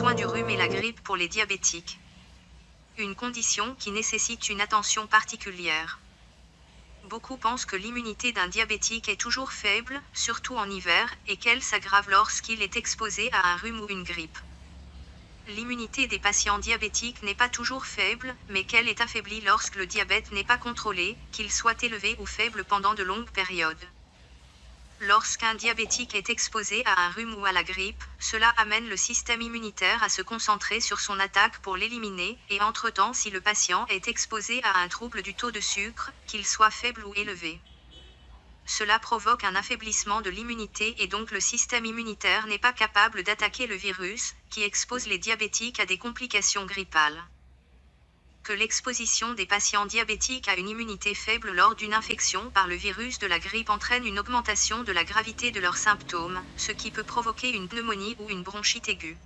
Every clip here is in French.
du rhume et la grippe pour les diabétiques. Une condition qui nécessite une attention particulière. Beaucoup pensent que l'immunité d'un diabétique est toujours faible, surtout en hiver, et qu'elle s'aggrave lorsqu'il est exposé à un rhume ou une grippe. L'immunité des patients diabétiques n'est pas toujours faible, mais qu'elle est affaiblie lorsque le diabète n'est pas contrôlé, qu'il soit élevé ou faible pendant de longues périodes. Lorsqu'un diabétique est exposé à un rhume ou à la grippe, cela amène le système immunitaire à se concentrer sur son attaque pour l'éliminer, et entre-temps si le patient est exposé à un trouble du taux de sucre, qu'il soit faible ou élevé. Cela provoque un affaiblissement de l'immunité et donc le système immunitaire n'est pas capable d'attaquer le virus, qui expose les diabétiques à des complications grippales l'exposition des patients diabétiques à une immunité faible lors d'une infection par le virus de la grippe entraîne une augmentation de la gravité de leurs symptômes, ce qui peut provoquer une pneumonie ou une bronchite aiguë.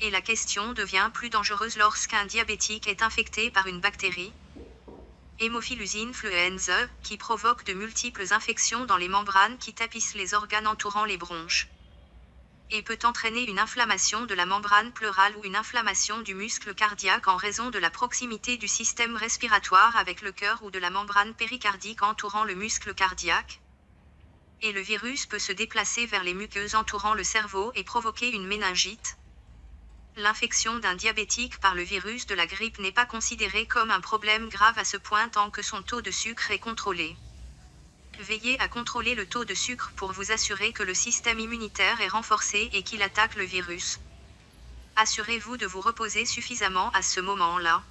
Et la question devient plus dangereuse lorsqu'un diabétique est infecté par une bactérie, Hémophilus influenza, qui provoque de multiples infections dans les membranes qui tapissent les organes entourant les bronches et peut entraîner une inflammation de la membrane pleurale ou une inflammation du muscle cardiaque en raison de la proximité du système respiratoire avec le cœur ou de la membrane péricardique entourant le muscle cardiaque. Et le virus peut se déplacer vers les muqueuses entourant le cerveau et provoquer une méningite. L'infection d'un diabétique par le virus de la grippe n'est pas considérée comme un problème grave à ce point tant que son taux de sucre est contrôlé. Veillez à contrôler le taux de sucre pour vous assurer que le système immunitaire est renforcé et qu'il attaque le virus. Assurez-vous de vous reposer suffisamment à ce moment-là.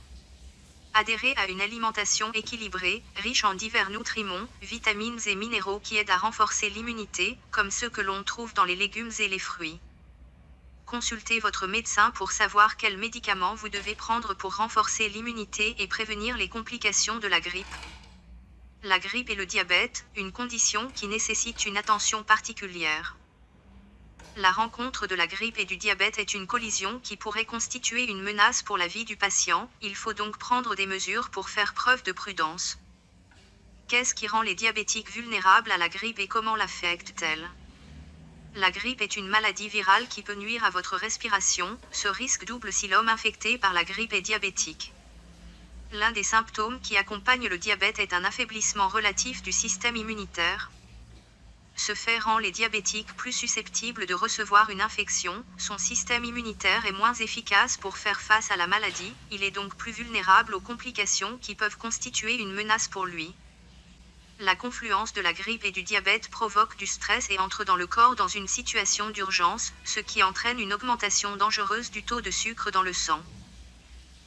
Adhérez à une alimentation équilibrée, riche en divers nutriments, vitamines et minéraux qui aident à renforcer l'immunité, comme ceux que l'on trouve dans les légumes et les fruits. Consultez votre médecin pour savoir quels médicaments vous devez prendre pour renforcer l'immunité et prévenir les complications de la grippe. La grippe et le diabète, une condition qui nécessite une attention particulière. La rencontre de la grippe et du diabète est une collision qui pourrait constituer une menace pour la vie du patient, il faut donc prendre des mesures pour faire preuve de prudence. Qu'est-ce qui rend les diabétiques vulnérables à la grippe et comment l'affecte-t-elle? La grippe est une maladie virale qui peut nuire à votre respiration, ce risque double si l'homme infecté par la grippe est diabétique. L'un des symptômes qui accompagnent le diabète est un affaiblissement relatif du système immunitaire. Ce fait rend les diabétiques plus susceptibles de recevoir une infection, son système immunitaire est moins efficace pour faire face à la maladie, il est donc plus vulnérable aux complications qui peuvent constituer une menace pour lui. La confluence de la grippe et du diabète provoque du stress et entre dans le corps dans une situation d'urgence, ce qui entraîne une augmentation dangereuse du taux de sucre dans le sang.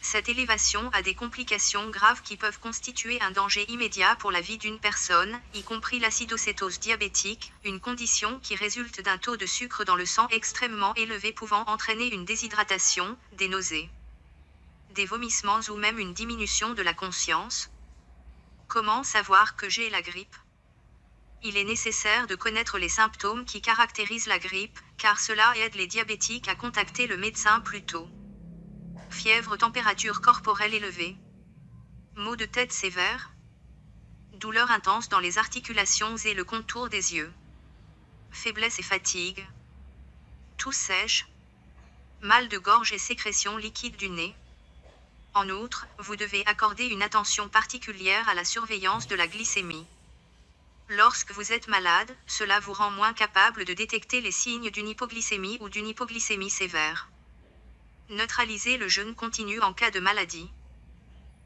Cette élévation a des complications graves qui peuvent constituer un danger immédiat pour la vie d'une personne, y compris l'acidocétose diabétique, une condition qui résulte d'un taux de sucre dans le sang extrêmement élevé pouvant entraîner une déshydratation, des nausées, des vomissements ou même une diminution de la conscience. Comment savoir que j'ai la grippe? Il est nécessaire de connaître les symptômes qui caractérisent la grippe, car cela aide les diabétiques à contacter le médecin plus tôt fièvre, température corporelle élevée, maux de tête sévères, douleur intense dans les articulations et le contour des yeux, faiblesse et fatigue, toux sèche, mal de gorge et sécrétion liquide du nez. En outre, vous devez accorder une attention particulière à la surveillance de la glycémie. Lorsque vous êtes malade, cela vous rend moins capable de détecter les signes d'une hypoglycémie ou d'une hypoglycémie sévère. Neutraliser le jeûne continu en cas de maladie.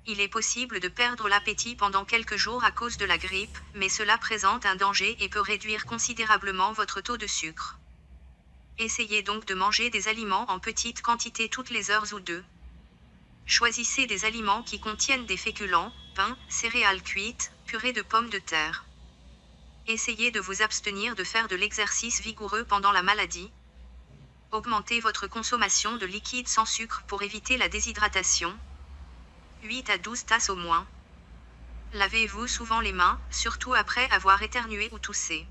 Il est possible de perdre l'appétit pendant quelques jours à cause de la grippe, mais cela présente un danger et peut réduire considérablement votre taux de sucre. Essayez donc de manger des aliments en petite quantité toutes les heures ou deux. Choisissez des aliments qui contiennent des féculents, pain, céréales cuites, purée de pommes de terre. Essayez de vous abstenir de faire de l'exercice vigoureux pendant la maladie, Augmentez votre consommation de liquide sans sucre pour éviter la déshydratation. 8 à 12 tasses au moins. Lavez-vous souvent les mains, surtout après avoir éternué ou toussé.